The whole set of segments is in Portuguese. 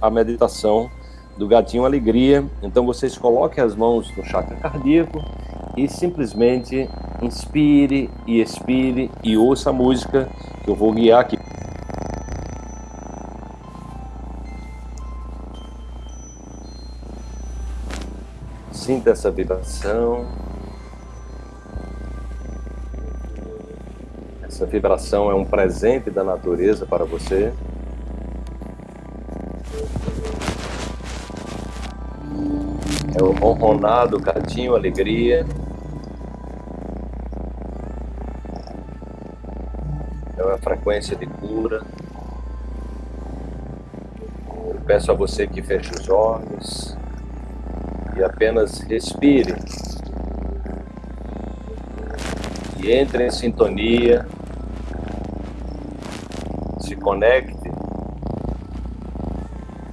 a meditação do gatinho alegria. Então vocês coloquem as mãos no chakra cardíaco e simplesmente inspire e expire e ouça a música que eu vou guiar aqui. Sinta essa vibração. Essa vibração é um presente da natureza para você. É o ronronado, gatinho, alegria. É uma frequência de cura. Eu peço a você que feche os olhos e apenas respire. E entre em sintonia. Se conecte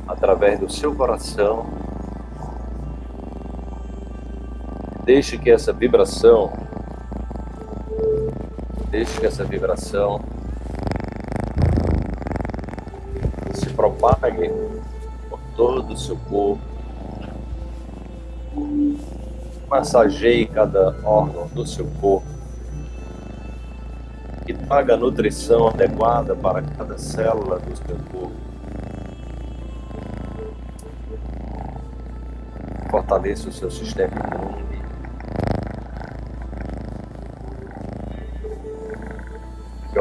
através do seu coração Deixe que essa vibração, deixe que essa vibração se propague por todo o seu corpo. Massageie cada órgão do seu corpo. E traga a nutrição adequada para cada célula do seu corpo. Fortaleça o seu sistema imune.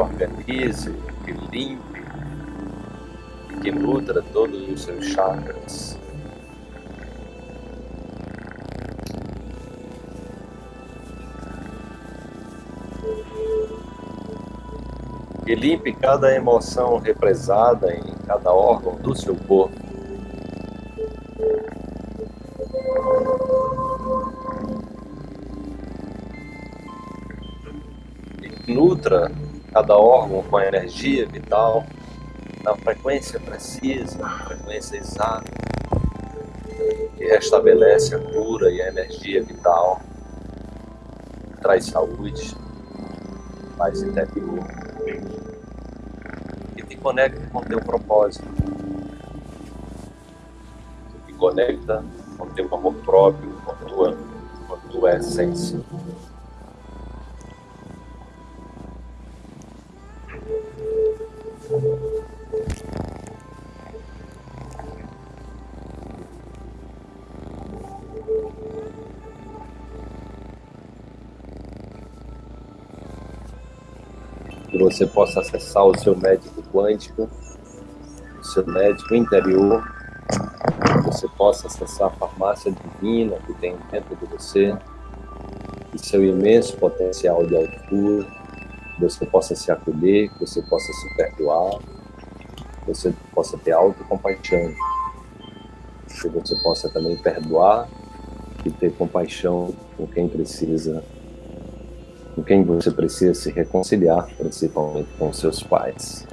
Organize, que limpe, que nutra todos os seus chakras. E limpe cada emoção represada em cada órgão do seu corpo. E nutra cada órgão com a energia vital, na frequência precisa, na frequência exata, que restabelece a cura e a energia vital, traz saúde, paz interior, e te conecta com o teu propósito, te conecta com o teu amor próprio, com tua, com a tua essência. Que você possa acessar o seu médico quântico, o seu médico interior, que você possa acessar a farmácia divina que tem dentro de você, e seu imenso potencial de altura, você possa se acolher, que você possa se perdoar, que você possa ter autocompaixão, que você possa também perdoar e ter compaixão com quem precisa com quem você precisa se reconciliar, principalmente com seus pais.